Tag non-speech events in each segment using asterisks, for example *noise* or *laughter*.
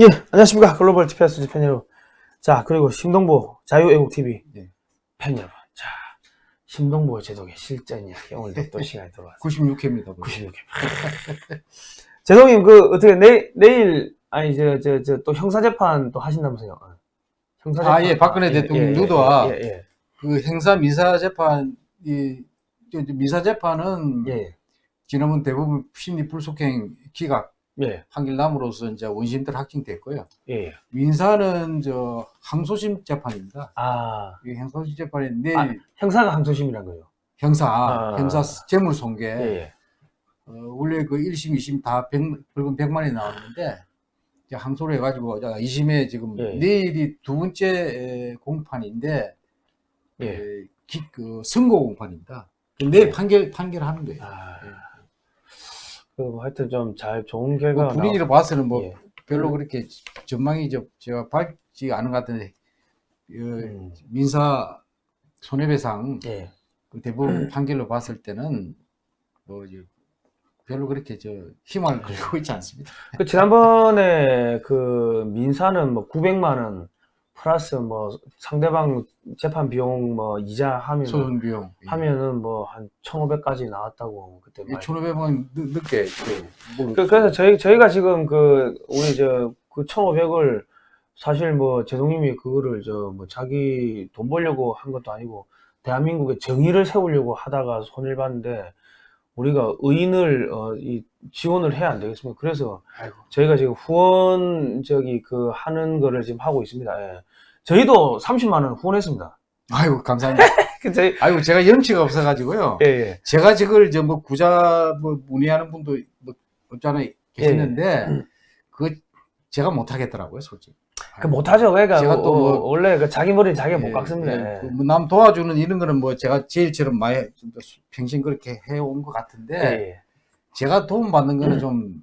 예, 안녕하십니까. 글로벌 TPS 팬 여러분. 자, 그리고 심동보 자유애국TV 네. 팬 여러분. 자, 심동보 제독의 실전 이야기. 오늘도 또 시간이 들어왔습니다. 96회입니다. 96회. 제동님, 그, 어떻게, 내, 내일, 아니, 저, 저, 저, 또 형사재판 또 하신다면서요? 어. 형사재판. 아, 예, 박근혜 대통령 누도와 예, 예, 그 행사 민사 재판 이 저, 저 민사 재판은 예, 예, 지난번 대부분 심리 불속행 기각 예, 판결남으로서 이제 원심들 확정됐고요. 예, 예. 민사는 저 항소심 재판입니다. 아, 이 항소심 재판이 내일 아, 형사가 항소심이란 거예요. 형사 아. 형사 재물 손괴 예, 예. 어, 원래 그 1심, 2심 다 100, 벌금 100만이 나왔는데 이제 항소를 해가지고 2심에 지금 예. 내일이 두 번째 에, 공판인데 예. 에, 기, 그 선고 공판입니다. 그 내일 예. 판결 판결하는 거예요. 아, 예. 그, 뭐 하여튼 좀 잘, 좋은 뭐 결과가. 분위기를 봐서는 뭐 예. 별로 그렇게 전망이 저, 제가 밝지 않은 것 같은데 어, 음. 민사 손해배상 예. 그 대법원 *clears throat* 판결로 봤을 때는 뭐 이제 별로 그렇게 저 힘을 걸고 있지 않습니다. 그 지난번에 그 민사는 뭐 900만 원 플러스 뭐 상대방 재판 비용 뭐 이자 하면 소송 비용 하면은 뭐 한 1,500까지 나왔다고 그때 말. 1,500원 늦게 그, 뭐 그, 그 래서 저희 저희가 지금 그 우리 저 그 1,500을 사실 뭐 제동님이 그거를 저 뭐 자기 돈 벌려고 한 것도 아니고 대한민국의 정의를 세우려고 하다가 손을 봤는데 우리가 의인을 어, 이 지원을 해야 안 되겠습니까? 그래서 아이고 저희가 지금 후원 저기 그 하는 거를 지금 하고 있습니다. 예. 저희도 30만 원 후원했습니다. 아이고 감사합니다. *laughs* 그 저희 아이고 제가 염치가 없어가지고요. 예, 예. 제가 저걸 저뭐 구자 뭐 문의하는 분도 뭐 없잖아요 계시는데 예. 그 제가 못 하겠더라고요 솔직히. 그 못하죠. 그러니까 제가 뭐, 또 뭐- 어, 원래 그 자기 머리는 자기가 못 예, 깎습니다. 예, 예. 그뭐남 도와주는 이런 거는 뭐 제가 제일처럼 많이 좀더 평생 그렇게 해온 것 같은데 예, 예. 제가 도움 받는 거는 좀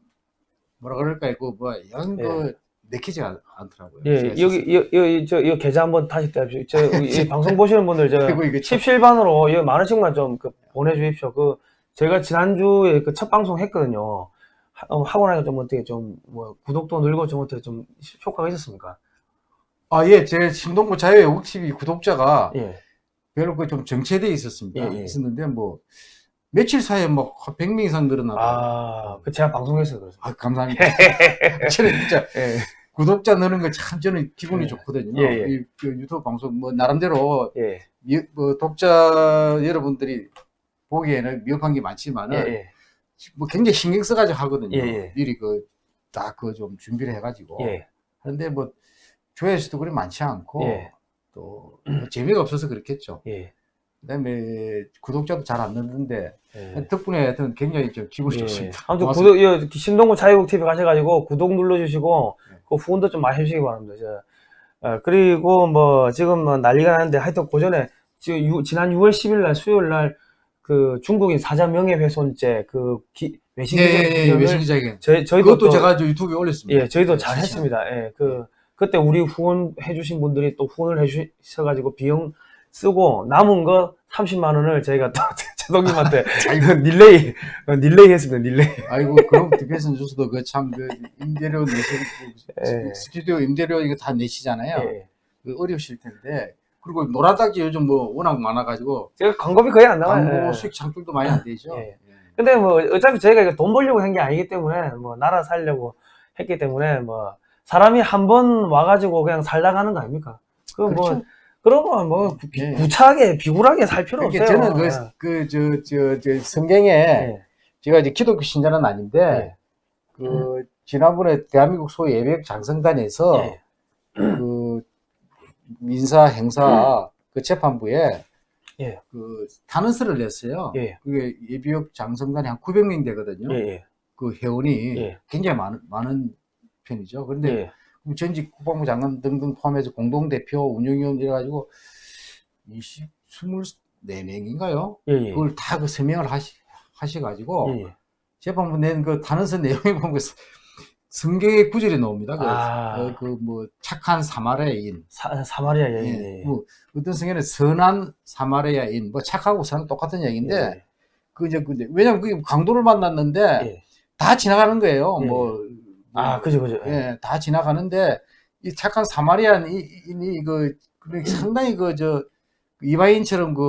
뭐라 그럴까요? 그뭐 이런 예. 거 내키지가 않- 않더라고요. 예, 제가 여기, 여, 여, 저, 이 계좌 한번 다시 떼십시오. 저, *laughs* 이 방송 보시는 분들, 저, 그리고 이게 참- 17반으로 여기 만 원씩만 좀 그, 보내주십시오. 그, 저희가 지난주에 그 첫 방송 했거든요. 하, 어, 하고 나니까 좀 어떻게 좀, 뭐, 구독도 늘고 좀 어떻게 좀 효과가 있었습니까? 아, 예, 제 신동부 자유의 옥TV 구독자가 예. 별로 그 좀 정체돼 있었습니다. 예, 예. 있었는데 뭐 며칠 사이에 뭐 100명 이상 늘어나고 아, 그 제가 방송에서 그래서. 아, 감사합니다. *laughs* 저는 진짜 예, 구독자 느는 거 참 저는 기분이 예. 좋거든요. 예, 예. 이, 그 유튜브 방송 뭐 나름대로 예, 미, 뭐 독자 여러분들이 보기에는 미흡한 게 예, 많지만은 예, 뭐 굉장히 신경 써가지고 하거든요. 예, 예. 미리 그 딱 그 좀 준비를 해가지고 예, 그런데 뭐 조회수도 그리 많지 않고 예. 또뭐 재미가 없어서 그렇겠죠. 예. 그다음에 구독자도 잘 안 늘는데 예. 덕분에 하여튼 굉장히 좀 기분이 예. 좋습니다. 아무튼. 구독, 여, 신동구 자유국 TV 가셔가지고 구독 눌러주시고 네. 그 후원도 좀 많이 해주시기 바랍니다. 저, 어, 그리고 뭐 지금 뭐 난리가 나는데 하여튼 그 전에 지금 유- 지난 6월 10일 날 수요일 날 그 중국인 사자 명예훼손죄 그 기, 외신 예, 예, 예, 기자회견을 외신 기자회견. 저희 저희도 그것도 또- 제가 저 유튜브에 올렸습니다. 예 저희도 진짜. 잘했습니다. 예 그 그때 우리 후원해 주신 분들이 또 후원을 해 주셔가지고 비용 쓰고 남은 거 30만 원을 저희가 또 *laughs* 제동님한테 릴레이 *laughs* *laughs* 어, 릴레이 했습니다. 릴레이. 아이고 그럼 디펜스 주스도 그 참그 임대료 내시 예. 스튜디오 임대료 이거 다 내시잖아요. 예. 그 어려우실 텐데 그리고 노란 딱지 요즘 뭐 워낙 많아가지고 제가 광고비 거의 안 나와요. 광고 예. 수익 창출도 많이 안 되죠. 예. 예. 근데 뭐 어차피 저희가 이거 돈 벌려고 한 게 아니기 때문에 뭐 나라 살려고 했기 때문에 뭐 사람이 한 번 와가지고 그냥 살다 가는 거 아닙니까? 그뭐 그렇죠. 그런 거뭐 예. 구차하게 비굴하게 살 필요 그러니까 없어요. 저는 예. 그그저저 저 성경에 예. 제가 이제 기독교 신자는 아닌데 예. 그 지난번에 대한민국 소 예배역 장성단에서 예. 그 민사 행사 그 재판부에 예. 그 탄원서를 냈어요. 예. 그게 예비역 장성단이 한 900명 되거든요. 예. 예. 그 회원이 예. 굉장히 많은 많은 편이죠. 그런데 예. 그 전직 국방부 장관 등등 포함해서 공동대표 운영위원 이래 가지고 20 24명인가요? 예. 예. 그걸 다 그 서명을 하시 하셔 가지고 예. 예. 재판부 낸그 탄원서 내용에 보면 성경의 구절이 나옵니다. 아. 그뭐 착한 사마리아인, 사, 사마리아 예, 여인. 예. 뭐 어떤 성경에는 선한 사마리아인, 뭐 착하고 선은 똑같은 얘기인데 예. 그 이제 그 왜냐면 그게 강도를 만났는데 예. 다 지나가는 거예요. 예. 뭐 아, 그죠, 그죠. 예. 예, 다 지나가는데 이 착한 사마리안이 그그 상당히 그 저 이바인처럼 그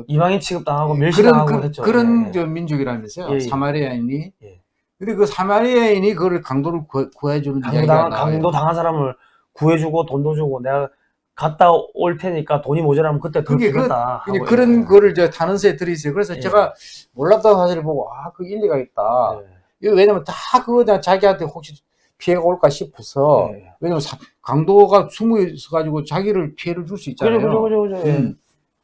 어, 이방인 취급당하고 그런 멸시당하고 그, 했죠. 그런 예. 저 민족이라면서요. 예, 예. 사마리아인이. 예. 근데 그 사마리아인이 그걸 강도를 구, 구해주는 강도 이야기가 당한, 나와요. 강도 당한 사람을 구해주고 돈도 주고 내가 갔다 올 테니까 돈이 모자라면 그때 더 그게 그- 주겠다. 근데 하고, 그런 예. 거를 저 타는새에 들이있어요. 그래서 예. 제가 몰랐던 사실을 보고 아, 그 일리가 있다. 예. 이거 왜냐면 다 그거 다 자기한테 혹시 피해가 올까 싶어서 예. 왜냐면 사- 강도가 숨어 있어 가지고 자기를 피해를 줄 수 있잖아요. 그죠, 그죠, 그죠. 음.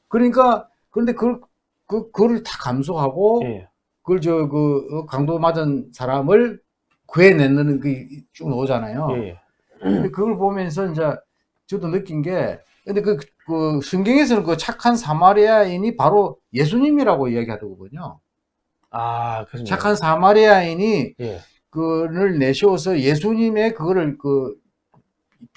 그러니까 그런데 그걸 그 그걸 다 감수하고 예. 그걸 저 그 강도 맞은 사람을 구해내는 그쭉 나오잖아요. 예. 예. 근데 그걸 보면서 이제 저도 느낀 게 근데 그, 그 성경에서는 그 착한 사마리아인이 바로 예수님이라고 이야기하더군요. 아, 그렇습니다. 착한 사마리아인이 예. 그를 내세워서 예수님의 그거를 그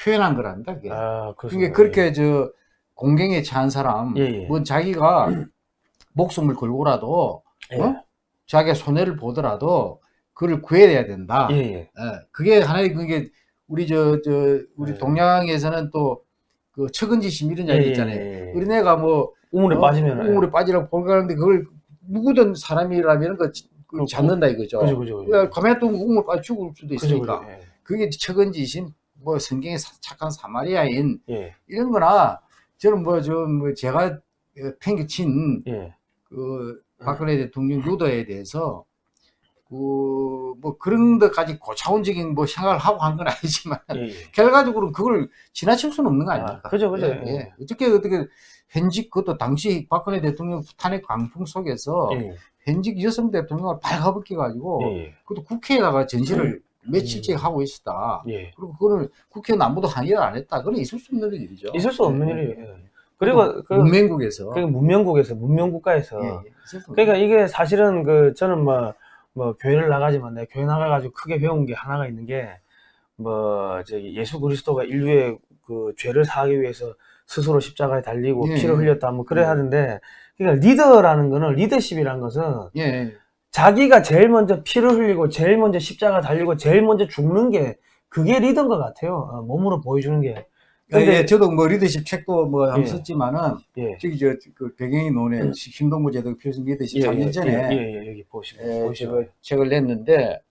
표현한 거랍니다. 그게. 아, 그게. 그렇게 저 공경에 처한 사람, 예, 예. 뭐 자기가 *clears throat* 목숨을 걸고라도 예. 어? 자기가 손해를 보더라도 그를 구해야 된다. 예, 예. 예, 그게 하나의 그게 우리 저 저 우리 예. 동양에서는 또그 측은지심 이런 이야기 예, 있잖아요. 예, 예. 우리네가 뭐 우물에 어? 빠지면 우물에 빠지라고 볼가는데 그걸 누구든 사람이라면 그, 그 그- 잡는다 이거죠. 그죠, 그죠, 그죠. 가만히 또 우물 빠져 죽을 수도 그죠, 있으니까. 그죠. 예. 그게 측은지심, 뭐 성경의 사- 착한 사마리아인 예. 이런 거나 저는 뭐 좀 뭐 제가 팽개친 예. 그 박근혜 대통령 유도에 대해서 그 뭐 그런 데까지 고차원적인 뭐 생각을 하고 한 건 아니지만 예. 예. *laughs* 결과적으로 그걸 지나칠 수는 없는 거 아닙니까? 아, 그죠, 그죠. 예, 예. 예. 어떻게 어떻게 현직 그것도 당시 박근혜 대통령 탄핵 강풍 속에서 예. 현직 여성 대통령을 발가벗겨 가지고 예. 그것도 국회에다가 전시를 며칠째 하고 있었다. 예. 그리고 그거를 국회는 아무도 항의를 안 했다. 그건 있을 수 없는 일이죠. 있을 수 없는 예, 일이에요. 그리고 그, 문명국에서 그 문명국에서 문명국가에서 그러니까 이게 사실은 그 저는 뭐, 뭐 교회를 나가지만 내가 교회 나가가지고 크게 배운 게 하나가 있는 게 뭐 저기 예수 그리스도가 인류의 그 죄를 사하기 위해서 스스로 십자가에 달리고 예, 피를 예. 흘렸다 뭐 그래 예. 하는데 그러니까 리더라는 거는 리더십이라는 것은 예, 예. 자기가 제일 먼저 피를 흘리고 제일 먼저 십자가 달리고 제일 먼저 죽는 게 그게 리더인 것 같아요. 어, 몸으로 보여주는 게. 근데 예, 저도 뭐 리더십 책도 뭐 한번 예. 썼지만은 예. 저기 저 그 배경이 노네 신동부 제도 필수 리더십 3년 전에 예, 예, 예, 여기 보시면 예, 보시면 책을 냈는데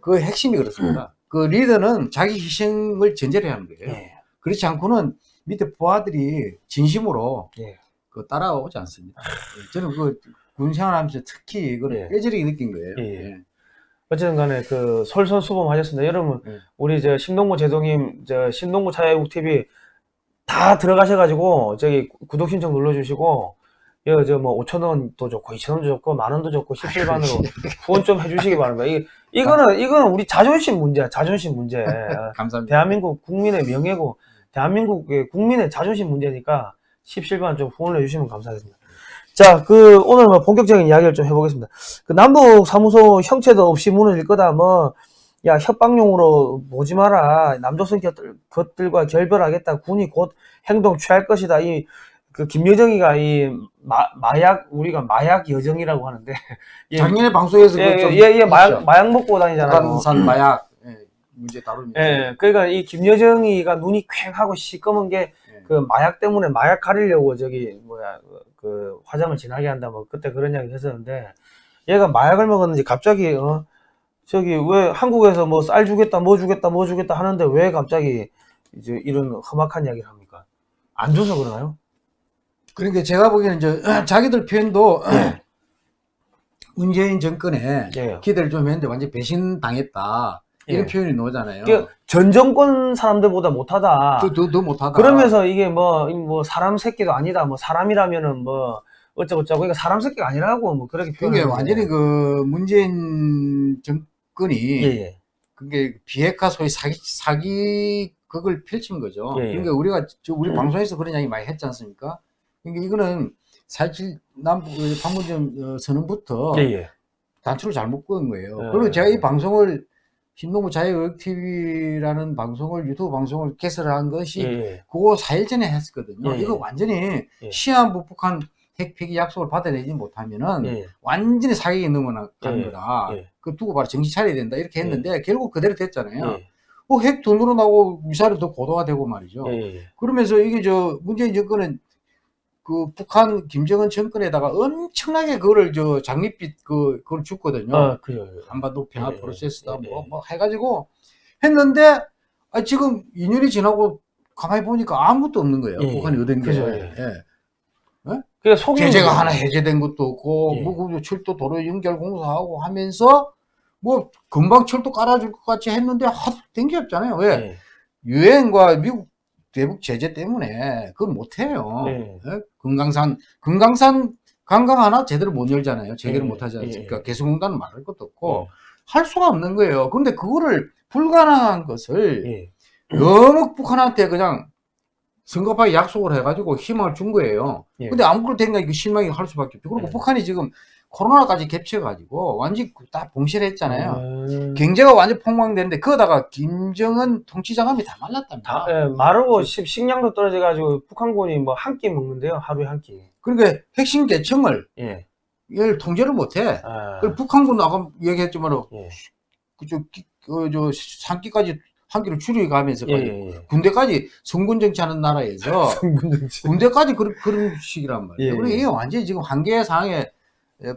그 핵심이 그렇습니다. 그 리더는 자기 희생을 전제로 하는 거예요. 예. 그렇지 않고는 밑에 부하들이 진심으로 예. 그 따라오지 않습니다. 예, 저는 그 군생활하면서 특히 그걸 예. 뼈저리게 느낀 거예요. 예, 예. 예. 어쨌든 간에 그 솔선수범 하셨습니다. 여러분 예. 우리 저 신동구 제동님 저 신동구 차야국 TV 다 들어가셔가지고 저기 구독 신청 눌러주시고 여기 저뭐 5천 원도 좋고 2천 원도 좋고 만 원도 좋고 17반으로 *laughs* 후원 좀 해주시기 바랍니다. 이 이거는 이거는 우리 자존심 문제야 자존심 문제. *laughs* 감사합니다. 대한민국 국민의 명예고 대한민국의 국민의 자존심 문제니까 17반 좀 후원을 해주시면 감사하겠습니다. 자, 그 오늘 뭐 본격적인 이야기를 좀 해보겠습니다. 그 남북 사무소 형체도 없이 무너질 거다. 뭐 야 협박용으로 보지 마라. 남조선 것들, 것들과 결별하겠다. 군이 곧 행동 취할 것이다. 이 그 김여정이가 이 마, 마약 우리가 마약 여정이라고 하는데 *laughs* 예, 작년에 방송에서 예, 그좀 예, 예, 마약 마약 먹고 다니잖아요. 북한산 마약 예, 문제 다루면서 예, 그러니까 이 김여정이가 눈이 퀭 하고 시꺼먼 게 예. 그 마약 때문에 마약 가리려고 저기 뭐야 그 화장을 진하게 한다 뭐 그때 그런 이야기 했었는데 얘가 마약을 먹었는지 갑자기 어 저기 왜 한국에서 뭐 쌀 주겠다 뭐 주겠다 뭐 주겠다 하는데 왜 갑자기 이제 이런 험악한 이야기를 합니까? 안 줘서 그러나요? 그러니까 제가 보기에는 저 *clears throat* 자기들 표현도 예. *clears throat* 문재인 정권에 예. 기대를 좀 했는데 완전 배신 당했다 이런 예. 표현이 나오잖아요. 그전 정권 사람들보다 못하다. 더, 더, 더 못하다. 그러면서 이게 뭐, 뭐 사람 새끼도 아니다. 뭐 사람이라면은 뭐 어쩌고저쩌고. 그러니까 사람 새끼가 아니라고 뭐 그렇게 그게 표현하는 완전히. 그 문재인 정권이 예, 예. 그게 비핵화 소위 사기 사기 그걸 펼친 거죠. 예, 예. 그러니까 우리가 저 우리 방송에서 그런 이야기 많이 했지 않습니까? 그러니까 이거는 사실 남북 그 판문점 어, 선언부터 예, 예. 단추를 잘못 끄은 거예요. 예. 그리고 제가 이 방송을 신동부 자유의TV라는 방송을 유튜브 방송을 개설한 것이 예, 예. 그거 4일 전에 했었거든요. 예, 예. 이거 완전히 예. 시한부 북한 핵 폐기 약속을 받아내지 못하면은 예. 완전히 사격에 넘어가는 예, 거다. 예. 그 두고 봐라 정신 차려야 된다 이렇게 했는데 결국 그대로 됐잖아요. 예. 어, 핵더 늘어나고 미사일이 더 고도화되고 말이죠. 그러면서 이게 저 문재인 정권은 그 북한 김정은 정권에다가 엄청나게 그거를 저 장밋빛 그 그걸 줬거든요. 아, 그래요. 한반도 평화 예, 예, 프로세스다 예, 뭐 예. 뭐 해가지고 했는데 아, 지금 2년이 지나고 가만히 보니까 아무것도 없는 거예요. 예, 북한이 얻은 게. 그죠, 예. 예. 그게 속이 제재가 하나 해제된 것도 없고 예. 뭐그 철도 도로 연결 공사하고 하면서 뭐 금방 철도 깔아줄 것 같이 했는데 하도 된 게 없잖아요. 왜? 예. 유엔과 미국 대북 제재 때문에 그걸 못해요. 예. 예? 금강산 금강산 관광 하나 제대로 못 열잖아요. 재개를 예, 못 하지 않습니까? 예, 개성공단은 말할 것도 없고 예. 할 수가 없는 거예요. 근데 그거를 불가능한 것을 예. 너무 북한한테 그냥 성급하게 약속을 해가지고 희망을 준 거예요. 예. 근데 아무것도 된가 이거 실망이 할 수밖에 없죠. 그리고 예. 북한이 지금 코로나까지 겹쳐가지고 완전히 다 봉쇄를 했잖아요. 음. 경제가 완전 폭망됐는데 그거다가 김정은 통치장암이 다 말랐답니다. 다, 예, 마르고 식- 식량도 떨어져가지고 북한군이 뭐 한 끼 먹는데요. 하루에 한 끼. 그러니까 핵심 계층을 예. 이걸 통제를 못해. 아. 그리고 북한군 아까 얘기했지만 예. 그저 그저 산기까지 한 끼를 줄여가면서 예, 예, 예. 군대까지 성군 정치하는 나라에서. *laughs* 군대까지 그런 그런 식이란 말이에요. 예, 그리고 예. 이게 완전히 지금 한계 상황에 에,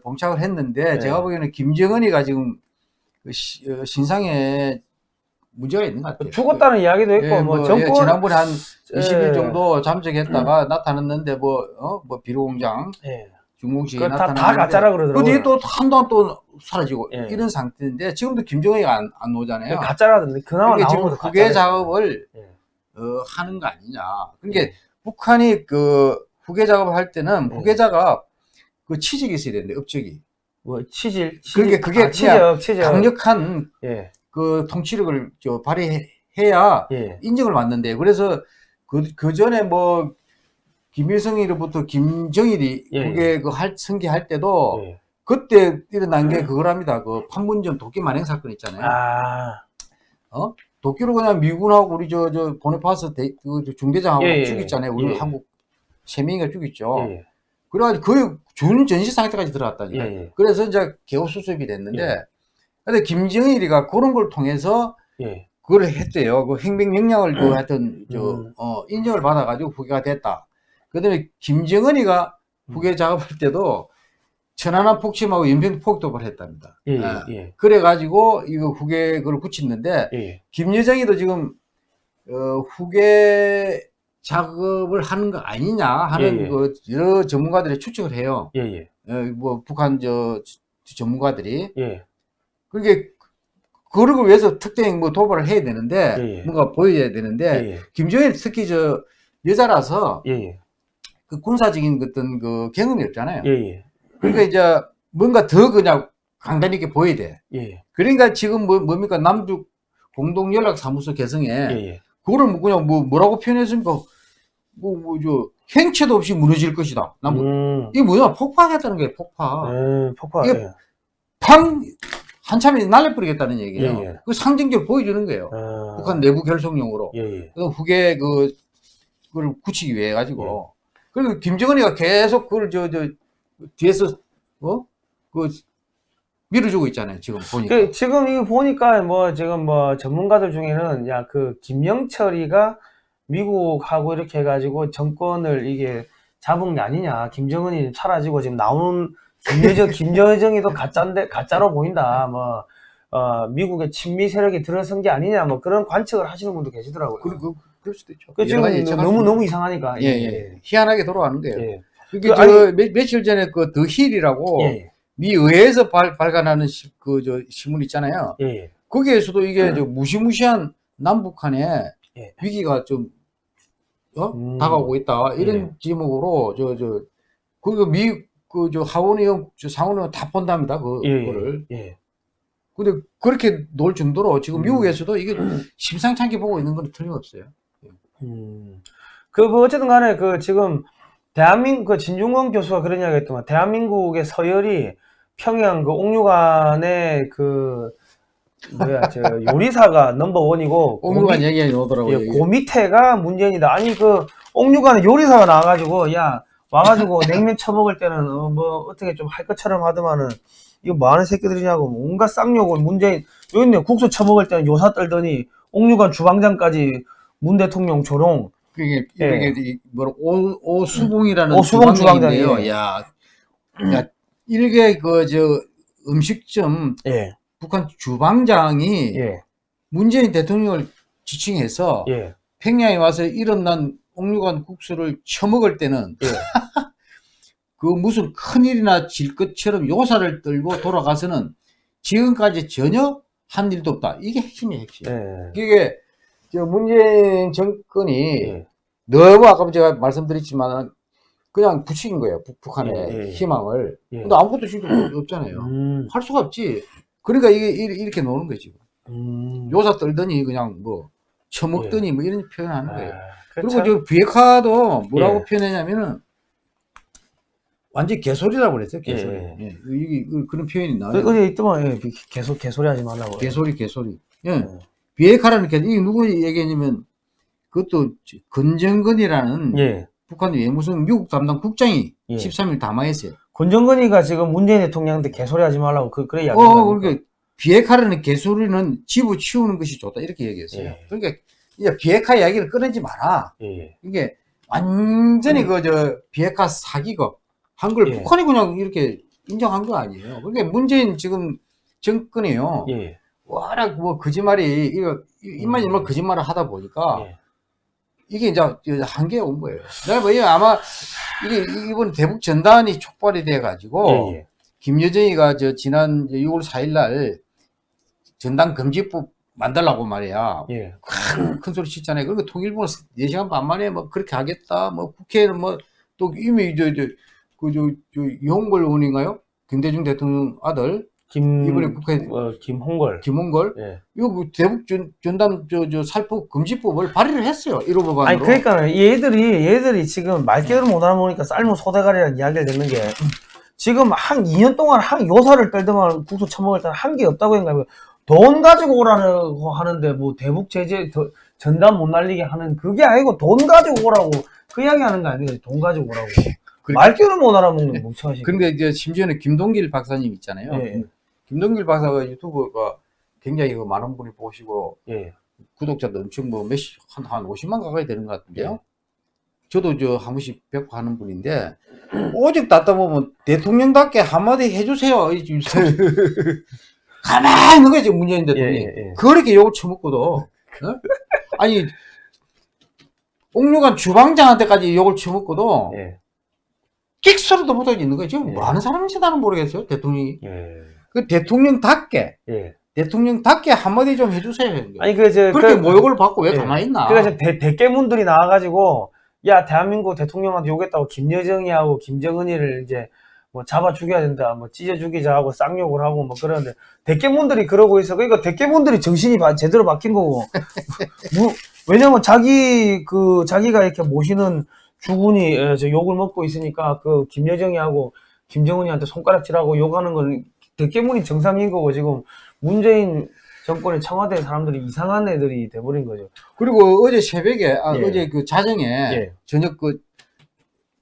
봉착을 했는데 예. 제가 보기에는 김정은이가 지금 그 시- 어, 신상에 문제가 있는 것 같아요. 죽었다는 이야기도 있고 예, 뭐, 뭐, 정권 예, 지난번에 한 20일 예. 정도 잠적했다가 나타났는데 뭐, 어, 뭐, 비료공장, 예. 중공식이 그거 다- 다 나타났는데 가짜라 그러더라고요. 또 한동안 또 사라지고 예. 이런 상태인데 지금도 김정은이가 안, 안 오잖아요. 가짜라던데 그나마 그러니까 지금 후계 가짜래요. 작업을 예. 어, 하는 거 아니냐. 그러니까 북한이 그 후계 작업을 할 때는 예. 후계자가 그 취직이 있어야 되는데 업적이 뭐 치질, 치질 그게- 그게 아, 치적, 치적. 강력한 예. 그 통치력을 저 발휘해야 예. 인정을 받는데 그래서 그, 그 전에 뭐 김일성이로부터 김정일이 예, 그게 그 할, 승계할 때도 예. 그때 일어난 게 그거랍니다. 그 판문점 도끼 만행 사건 있잖아요. 아. 도끼로 그냥 미군하고 우리 저, 저, 보네파스 대, 그 중대장하고 예, 예, 죽였잖아요. 우리 예. 한국 세 명이가 죽였죠. 예. 그래가지고 거의 준 전시 상태까지 들어갔다니까. 예. 예. 그래서 이제 개호 수습이 됐는데, 예. 근데 김정일이가 그런 걸 통해서 예. 그걸 했대요. 그 행명 역량을 그 하여튼 저 음. 어, 인정을 받아가지고 후계가 됐다. 그다음에 김정은이가 음. 후계 작업할 때도 천안함 폭침하고 연평 폭도를 했답니다. 예. 아, 예. 그래가지고 이거 후계 그걸 붙였는데 예. 김여정이도 지금 어, 후계 작업을 하는 거 아니냐 하는 예, 예. 그 여러 전문가들이 추측을 해요. 예. 예. 어, 뭐 북한 저 전문가들이 예. 그게 그러고 위해서 특정 뭐 도발을 해야 되는데 예, 예. 뭔가 보여야 되는데 예. 김정일 특히 저 여자라서 예. 예. 그 군사적인 어떤 그 경험이 없잖아요. 예. 예. 그러니까 이제 뭔가 더 그냥 강단 있게 보여야 돼. 예. 그러니까 지금 뭐 뭡니까 남북 공동 연락 사무소 개성에 예. 예. 그거를 뭐 그냥 뭐 뭐라고 표현했습니까? 뭐 뭐 저 행체도 없이 무너질 것이다. 남북 음. 이게 뭐야 폭파하겠다는 거예요. 폭파. 예. 폭파. 이게 예. 팡 한참에 날려버리겠다는 얘기예요. 예, 예. 그 상징적으로 보여주는 거예요. 아. 북한 내부 결속용으로. 예. 예. 그 후계 그 그걸 굳히기 위해 가지고. 그리고 김정은이가 계속 그걸 저 저 뒤에서 어그 밀어주고 있잖아요. 지금 보니까. 그 지금 이거 보니까 뭐 지금 뭐 전문가들 중에는 야 그 김영철이가 미국하고 이렇게 해가지고 정권을 이게 잡은 게 아니냐 김정은이 사라지고 지금 나오는 김여정 *laughs* 김여정이도 가짜인데 가짜로 보인다 뭐 어, 미국의 친미 세력이 들어선 게 아니냐 뭐 그런 관측을 하시는 분도 계시더라고요. 그, 그, 그럴 수도 있죠. 그 지금 너무 수 너무 이상하니까 있- 예, 예. 희한하게 돌아가는 거예요. 예. 그 저 아니- 며, 며칠 전에 그 더 힐이라고 예. 미 의회에서 발, 발간하는 그 저 신문 있잖아요. 예. 예. 거기에서도 이게 저 무시무시한 남북한의 예. 위기가 좀 어? 음. 다가오고 있다 이런 예. 제목으로 저 저 그거 미 그 저 하원의원 저 상원의원 다 본답니다 그 예. 그거를 예. 근데 그렇게 놀 정도로 지금 음. 미국에서도 이게 심상치 않게 보고 있는 건 틀림없어요. 음. 그, 뭐, 어쨌든 간에, 그, 지금, 대한민국, 그, 진중권 교수가 그런 이야기 했더만, 대한민국의 서열이 평양 그 옥류관의 그, 뭐야, 저, 요리사가 넘버원이고, 옥류관 얘기가 나오더라고요. 예. 그 밑에가 문재인이다. 아니, 그, 옥류관에 요리사가 나와가지고, 야, 와가지고 냉면 처먹을 때는 어, 뭐 어떻게 좀 할 것처럼 하더만은 이거 뭐 하는 새끼들이냐고 온갖 쌍욕을 문재인 여기 있네 국수 처먹을 때는 요사 떨더니 옥류관 주방장까지 문 대통령 조롱 그게 예. 이게 뭐라 오 오수봉이라는 오수봉. 주방장이에요. 야, 야 일개 그 저 음식점 예 북한 주방장이 예, 문재인 대통령을 지칭해서 예, 평양에 와서 일어난 옥류관 국수를 처먹을 때는 예. *laughs* 그 무슨 큰일이나 질 것처럼 요사를 떨고 돌아가서는 지금까지 전혀 한 일도 없다. 이게 핵심이에요, 핵심. 예. 이게 저 문재인 정권이 예. 너무 아까 제가 말씀드렸지만 그냥 부추긴 거예요. 북, 북한의 예, 예. 희망을. 예. 근데 아무것도 지금 *clears throat* 없잖아요. 음, 할 수가 없지. 그러니까 이게 이- 이렇게 노는 거지. 음. 요사 떨더니 그냥 뭐 처먹더니 뭐 이런 표현하는 거예요. 아, 그리고 참- 저 비핵화도 뭐라고 예. 표현했냐면은 완전 개소리라고 그랬어요. 개소리. 예. 예. 이게 그- 그런 표현이 그, 나와요. 어디 있더만 예, 비- 개소 개소리 하지 말라고 개소리, 개소리. 예. 예. 비핵화라는 게 이게 누구 얘기냐면 그것도 건정근이라는 예. 북한 외무성 미국 담당 국장이 예. 13일 담화했어요. 권정근이가 지금 문재인 대통령한테 개소리 하지 말라고 그 그래 이야기. 어, 그러니까 비핵화라는 개소리는 집어치우는 것이 좋다 이렇게 얘기했어요. 예. 그러니까 이제 비핵화 이야기를 꺼내지 마라. 예. 이게 완전히 그저 비핵화 사기가 한걸 음. 예. 북한이 그냥 이렇게 인정한 거 아니에요. 그러니까 문재인 지금 정권이요. 예. 워낙 뭐 거짓말이 이거 입만 열면 거짓말을 하다 보니까 예. 이게 이제 한계에 온 거예요. 이게 아마 이게 이번 대북 전단이 촉발이 돼 가지고 예. 예. 김여정이가 저 지난 6월 4일 날 전당 금지법 만들라고 말이야. 예. 큰, 큰 소리 치잖아요. 그리고 통일부는 4시간 반 만에 뭐 그렇게 하겠다. 뭐 국회는 뭐 또 이미 저, 저, 그, 저, 저, 이홍걸 의원인가요? 김대중 대통령 아들, 김 이번에 국회 어, 김홍걸. 김홍걸. 예. 이거 그 대북 전, 전담, 저, 저, 살포 금지법을 발의를 했어요. 1호 법안으로. 아니 그러니까 얘들이 얘들이 지금 말귀를 못 알아보니까 삶은 소대가리라는 이야기를 듣는 게 지금 한 2년 동안 한 요사를 떨더만 국수 처먹을 때는 한 게 없다고 했는가 돈 가지고 오라고 하는데 뭐 대북 제재 더- 전담 못 날리게 하는 그게 아니고 돈 가지고 오라고 그 이야기 하는 거 아니에요 돈 가지고 오라고 그러니까- 말귀를 못 알아먹는 멍청한 새끼 근데 이제 심지어는 김동길 박사님 있잖아요. 예. 김동길 박사가 유튜브가 굉장히 그 많은 분이 보시고 예. 구독자도 엄청 뭐 몇십, 한, 한 50만 가까이 되는 것 같은데요. 예. 저도 저 한 번씩 뵙고 하는 분인데, 오직 닫다 보면 대통령답게 한마디 해주세요. *laughs* 가만히 있는 거지, 문재인 예, 대통령이. 예, 예. 그렇게 욕을 처먹고도, 어? 아니, 옥류관 주방장한테까지 욕을 처먹고도, 예. 끽 소리도 못하고 있는 거예요. 지금 예. 뭐 하는 사람인지 나는 모르겠어요, 대통령이. 예. 그 대통령답게, 예. 대통령답게 한마디 좀 해주세요. 아니 그저 그렇게 모욕을 받고 왜 예. 가만히 있나? 그러니까 지금 대, 대깨문들이 나와가지고 야 대한민국 대통령한테 욕했다고 김여정이하고 김정은이를 이제 뭐 잡아 죽여야 된다, 뭐 찢어 죽이자 하고 쌍욕을 하고 뭐 그러는데 대깨문들이 그러고 있어. 그러니까 대깨문들이 정신이 바- 제대로 박힌 거고. *laughs* 뭐, 왜냐면 자기 그 자기가 이렇게 모시는 주군이 에, 저 욕을 먹고 있으니까 그 김여정이하고 김정은이한테 손가락질하고 욕하는 건 대깨문이 정상인 거고 지금 문재인 정권의 청와대 사람들이 이상한 애들이 돼버린 거죠. 그리고 어제 새벽에, 아, 예. 어제 그 자정에, 예. 저녁 그,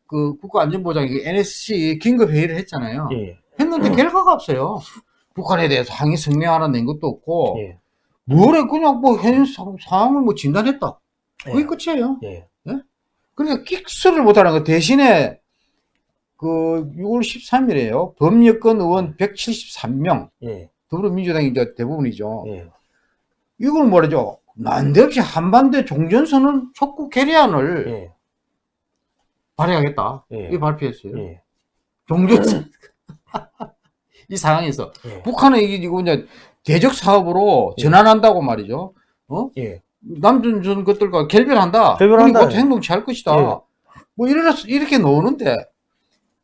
그 국가안전보장이 그 NSC 긴급 회의를 했잖아요. 예. 했는데 결과가 없어요. 북한에 대해서 항의 성명 하나 낸 것도 없고, 예. 뭐래, 그냥 뭐현 상- 상황을 뭐 진단했다. 그게 예. 끝이에요. 예. 그러니까 끽소리를 못하는 거 대신에 그 6월 13일에요. 범여권 의원 173명, 예. 더불어민주당이 이제 대부분이죠. 예. 이걸 뭐라죠? 난데없이 한반도 종전선언 촉구 결의안을 예. 발의하겠다. 예. 이 발표했어요. 예. 종전선 *laughs* 이 상황에서 예. 북한은 이게 지금 이제 대적 사업으로 예. 전환한다고 말이죠. 어? 예. 남전 전 것들과 결별한다. 결별한다. 그리고 행동 취할 것이다. 예. 뭐 이래서 이렇게 나오는데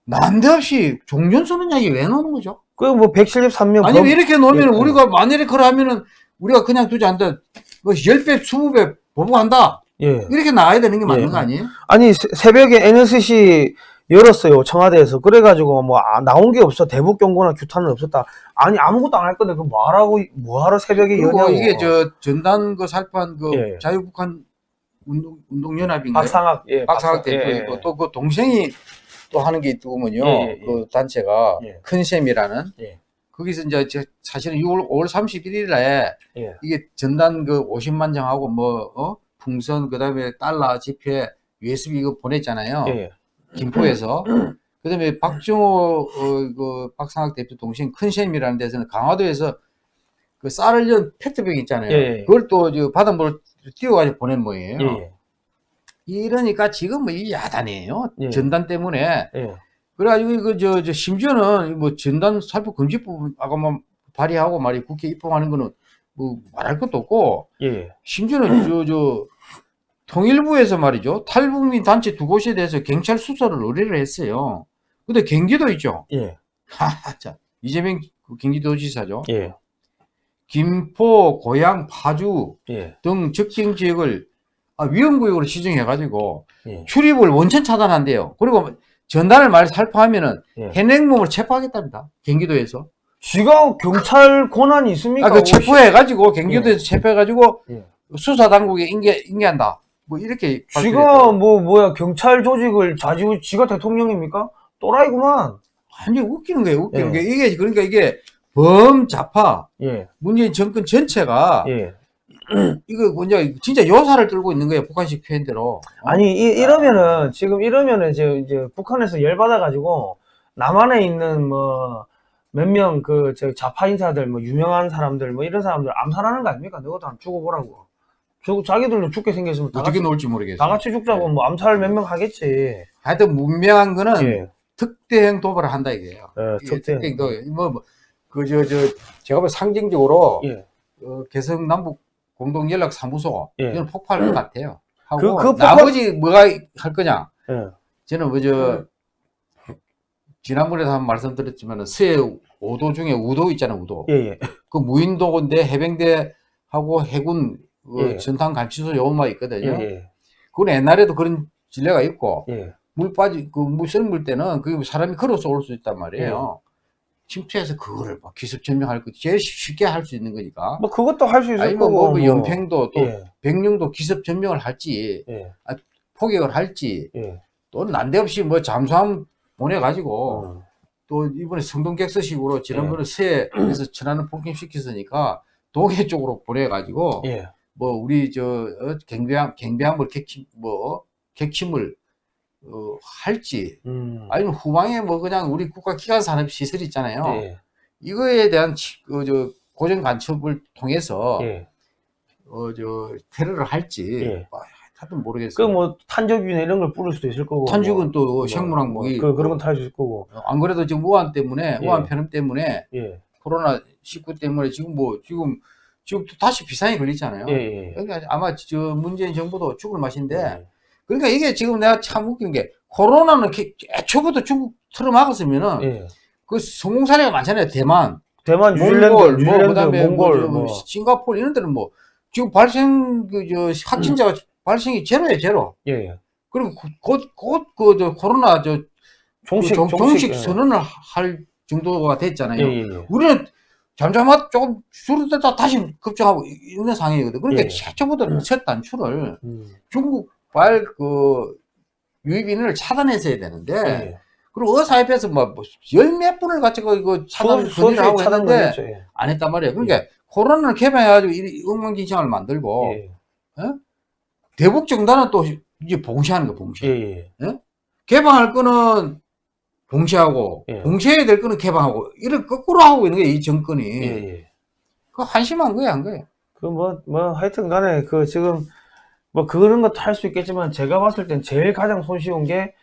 난데없이 종전 선언 이야기 왜 나오는 거죠? 그뭐 173명 아니면 이렇게 놓으면 예. 우리가 만일에 그러면은 우리가 그냥 두지 않다. 뭐 10배, 20배 보복한다. 예. 이렇게 나와야 되는 게 맞는 예. 거 아니에요? 아니 새- 새벽에 NSC 열었어요 청와대에서 그래가지고 뭐 아, 나온 게 없어 대북 경고나 규탄은 없었다 아니 아무것도 안 할 건데 그 뭐하라고 뭐하러 새벽에 여냐고 이게 저 전단 그 살포한 그 예. 자유북한 운동, 운동연합인가요? 박상학 예 박상학 박상- 예, 예. 또그 동생이 또 하는 게 있더군요. 예, 예, 예. 그 단체가 예. 큰셈이라는 예. 거기서 이제 저- 사실은 6월 5월 31일에 예. 이게 전단 그 50만 장하고 뭐 어? 풍선 그다음에 달러 지폐 USB 이거 보냈잖아요. 김포에서. *clears throat* 그다음에 박정호 어, 그 박상학 대표 동생 큰셈이라는 데서는 강화도에서 그 쌀을 연 페트병 있잖아요. 그걸 또저 바닷물을 띄워가지고 보낸 모양이에요. 예. 이러니까 지금 뭐 이 야단이에요. 예. 전단 때문에. 예. 그래가지고 이거 저, 저 심지어는 뭐 전단 살포 금지법 아까 뭐 발의하고 말이 국회 입법하는 거는 뭐 말할 것도 없고 예. 심지어는 저 저 통일부에서 말이죠 탈북민 단체 두 곳에 대해서 경찰 수사를 의뢰를 했어요. 근데 경기도 있죠. 예. *laughs* 하자 이재명 그 경기도지사죠. 예. 김포, 고양, 파주 예. 등 적정 지역을 아, 위험구역으로 지정해가지고 예. 출입을 원천 차단한대요. 그리고 전단을 말 살포하면은 예. 현행범을 체포하겠답니다. 경기도에서. 지가 경찰 권한이 있습니까? 아, 그? 체포해가지고 경기도에서 체포해가지고 예. 수사 당국에 인계 인계한다. 뭐 이렇게 지가. 뭐 뭐야 경찰 조직을 좌지우 지가 대통령입니까? 또라이구만. 완전 웃기는 거예요. 웃기는 예. 게 이게 그러니까 이게 범자파 예. 문재인 정권 전체가 예. *clears throat* 이거 뭐냐 진짜 요사를 들고 있는 거예요. 북한식 표현대로. 아니 이, 이러면은 지금 이러면은 이제 이제 북한에서 열 받아 가지고 남한에 있는 뭐 몇 명 그 저 좌파 인사들 뭐 유명한 사람들 뭐 이런 사람들 암살하는 거 아닙니까? 너도 한번 죽어보라고. 죽 자기들도 죽게 생겼으면 다 어떻게 같이, 놓을지 모르겠어요. 다 같이 죽자고 뭐 암살 몇 명 하겠지. 하여튼 문명한 거는 예. 특대형 도발을 한다 이게요. 예, 이게 특대. 특대형 도발. 뭐그저 저 제가 볼 상징적으로 예. 어, 개성 남북 공동 연락 사무소 예. 이건 폭발할 것 같아요. 하고 그- 그 폭발- 나머지 뭐가 할 거냐? 예. 저는 뭐저 지난번에도 한번 말씀드렸지만 서해 5도 중에 우도 있잖아요, 우도. 예, 예. 그 무인도인데 해병대하고 해군 그 예. 전탄 감시소 요원만 있거든요. 예, 그건 옛날에도 그런 진례가 있고 예. 예. 물 빠지 그물 썰물 때는 그 사람이 걸어서 올 수 있단 말이에요. 예. 침투해서 그거를 막 기습 점령할 거 제일 쉽게 할 수 있는 거니까. 뭐 그것도 할 수 있을 아니면 거고. 뭐, 그 연평도 또 예. 백령도 기습 점령을 할지 예. 포격을 할지 예. 또 난데없이 뭐 잠수함 보내가지고 어. 또 이번에 성동객서식으로 지난번에 예. 서해에서 천안을 폭행시켰으니까 동해 쪽으로 보내가지고 예. 뭐 우리 저 어, 경비함 경비함을 객침 뭐 객침을 어, 할지 음. 아니면 후방에 뭐 그냥 우리 국가 기관 산업 시설 있잖아요. 예. 이거에 대한 치- 그, 저 고정 간첩을 통해서 예. 어, 저 테러를 할지 예. 아, 하여튼 모르겠어요. 그뭐 탄저균 이런 걸 뿌릴 수도 있을 거고. 탄죽은 또 뭐, 생물학 뭐, 무기 그 그런 건다할수 있을 거고. 안 그래도 지금 우한 때문에 예. 우한 편음 때문에 예. 코로나 19 때문에 지금 뭐 지금 지금 또 다시 비상이 걸리잖아요. 예. 예. 그러니까 아마 저 문재인 정부도 죽을 맛인데 예. 그러니까 이게 지금 내가 참 웃긴 게 코로나는 개- 애초부터 중국 틀어 막았으면은 예. 그 성공 사례가 많잖아요. 대만, 대만, 몽골, 뉴질랜드, 뭐 뉴질랜드, 그다음에 몽골, 뭐, 뭐. 저 싱가포르 이런 데는 뭐 지금 발생 그저 확진자가 발생이 제로예요, 제로. 예. 예. 그리고 곧곧그 코로나 저 종식, 그 정- 정식 예. 선언을 할 정도가 됐잖아요. 예, 예, 예. 우리는 잠잠하 조금 줄어들다 다시 급증하고 있는 상황이거든. 그러니까 예. 최초부터 첫 단추를 음. 중국 발그 유입 인을 차단했어야 되는데 예. 그리고 의사협회에서 뭐열몇 분을 가지고 이거 차단 수- 건의를 하고 했는데. 예. 안 했단 말이에요. 그러니까 코로나를 개방해가지고 이 엉망진창을 만들고 예. 대북 정단은 또 이제 봉쇄하는 거 봉쇄. 예. 예. 개방할 거는 봉쇄하고 예. 봉쇄해야 될 거는 개방하고 이를 거꾸로 하고 있는 거예요. 이 정권이. 예. 예. 그 한심한 거야, 한 거예요. 그 뭐, 뭐, 하여튼 간에 그 지금 뭐 그런 것도 할 수 있겠지만 제가 봤을 땐 제일 가장 손쉬운 게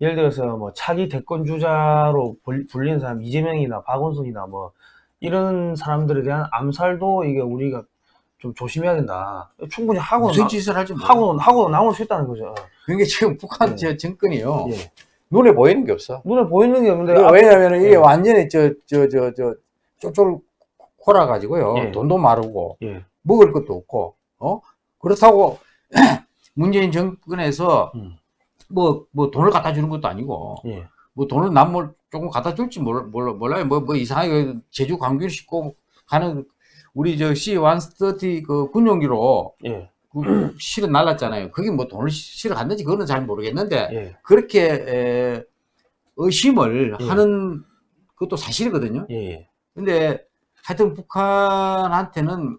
예를 들어서 뭐 차기 대권 주자로 불- 불리는 사람 이재명이나 박원순이나 뭐 이런 사람들에 대한 암살도 이게 우리가 좀 조심해야 된다. 충분히 하고 무슨 나, 짓을 모르 하고 하고 나올 수 있다는 거죠. 그게 지금 북한 예. 저 정권이요. 예. 눈에 보이는 게 없어. 눈에 보이는 게 없는데 앞- 왜냐면 이게 예. 완전히 저, 저, 저, 저, 쪽쪽 코라가지고요. 예. 돈도 마르고, 예. 먹을 것도 없고, 어? 그렇다고, *clears throat* 문재인 정권에서 음. 뭐, 뭐 돈을 갖다 주는 것도 아니고, 예. 뭐 돈을 남뭘 조금 갖다 줄지 몰, 몰라, 몰라 요. 뭐, 뭐 이상하게 제주 광교를 싣고 가는 우리 저 C-130 그 군용기로 예. 그 *clears throat* 실어 날랐잖아요. 그게 뭐 돈을 실어 갔는지 그거는 잘 모르겠는데, 예. 그렇게 에, 의심을 예. 하는 것도 사실이거든요. 예, 예. 근데 하여튼 북한한테는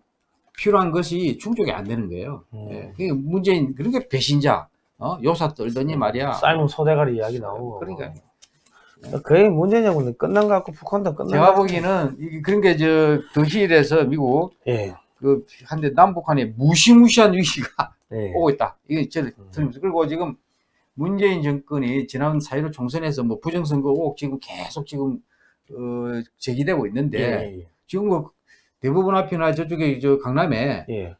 필요한 것이 충족이 안 되는 거예요. 음. 예. 그게 문재인 그렇게 배신자, 어? 요사 떨더니 말이야. 사이먼 소대가리 이야기 나오고. 그러니까 거의 문제냐고는 끝난 것 같고 북한도 끝난 제가 것 같고. 보기에는 이게 그런 게저 더 힐에서 미국 예, 그 한데 남북한에 무시무시한 위기가 예. *laughs* 오고 있다. 이게 저를 음. 들으면서 그리고 지금 문재인 정권이 지난 4.15 총선에서 뭐 부정선거 의혹 지금 계속 지금 어, 제기되고 있는데 예, 지금 뭐 대부분 앞이나 저쪽에 저 강남에 예,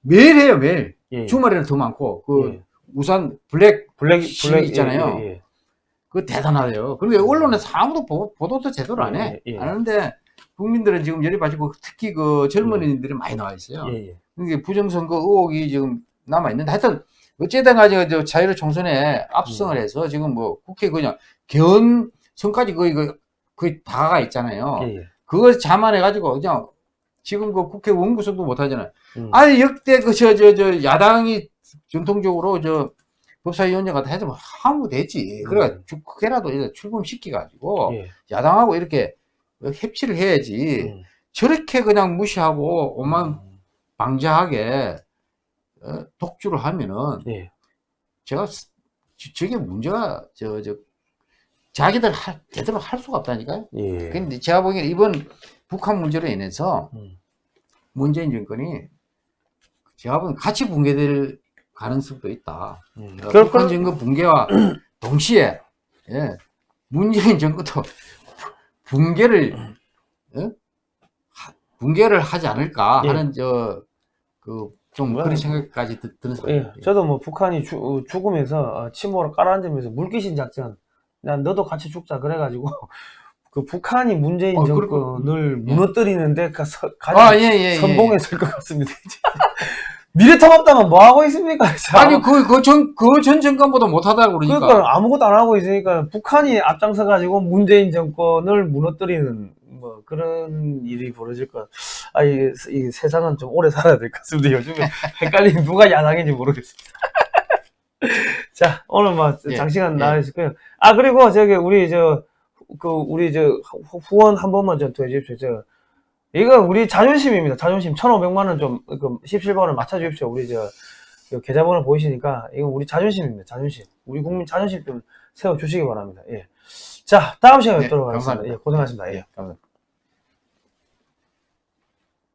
매일 해요 매일 예. 주말에는 더 많고 그 예. 우산 블랙 블랙 시위 블랙 있잖아요. 예, 예, 그거 대단하대요. 그런데 언론에서 아무도 보, 보도도 제대로 안 해. 예, 예. 안 하는데 국민들은 지금 열이 뻗치고 특히 그 젊은이들이 많이 나와 있어요. 예, 예. 이게 부정선거 의혹이 지금 남아 있는데 하여튼 어쨌든 저 자유를 총선에 압승을 음. 해서 지금 뭐 국회 그냥 견 선까지 거의 그 거의 다가 있잖아요. 예, 예. 그걸 자만해 가지고 그냥 지금 그 국회 원구성도 못 하잖아요. 음. 아니 역대 그 저 저 저 야당이 전통적으로 저 법사위원장 같은 해도 하면 되지. 그래 음. 국회라도 이제 출범시켜 가지고 예. 야당하고 이렇게 협치를 해야지. 음. 저렇게 그냥 무시하고 오만 음. 방자하게 어, 독주를 하면은 예. 제가 저게 문제가 저 저 자기들 할, 제대로 할 수가 없다니까요. 예. 근데 제가 보기에는 이번 북한 문제로 인해서 음. 문재인 정권이 제가 보기엔 같이 붕괴될 가능성도 있다. 음. 어, 그럴 북한 건- 정권 붕괴와 *clears throat* 동시에 예, 문재인 정권도 *laughs* 붕괴를 어? 하- 붕괴를 하지 않을까 예. 하는 저그 좀 그런 뭐. 생각까지 드, 드는 예, 생각이 저도 뭐 북한이 죽, 어, 죽으면서 어, 침몰을 깔아앉으면서 물귀신 작전, 난 너도 같이 죽자 그래가지고 *laughs* 그 북한이 문재인 어, 정권을 무너뜨리는데 그 서, 가장 아, 예, 예, 예. 선봉했을 것 같습니다. *laughs* 미래통 없다면 뭐 하고 있습니까? 진짜? 아니, 그, 그 전, 그 전 정권보다 못하다고 그러니까. 그러니까 아무것도 안 하고 있으니까 북한이 앞장서 가지고 문재인 정권을 무너뜨리는 뭐 그런 일이 벌어질 것. 아, 이, 이 세상은 좀 오래 살아야 될 것 같습니다. 요즘에 *laughs* 헷갈리는 누가 야당인지 모르겠습니다. *laughs* 자, 오늘 뭐 예, 장시간 예. 나와 있을거요 아, 그리고 저기 우리 저, 그 우리 저 후- 후원 한 번만 해주십시오. 저, 이거 우리 자존심입니다. 자존심. 1,500만 원 좀, 그 17번을 맞춰 주십시오. 우리 저, 그 계좌번호 보이시니까 이거 우리 자존심입니다. 자존심. 우리 국민 자존심 좀 세워 주시기 바랍니다. 예. 자, 다음 시간에 네, 뵙도록 하겠습니다. 감사합니다. 예, 고생하셨습니다. 예. 감사합니다.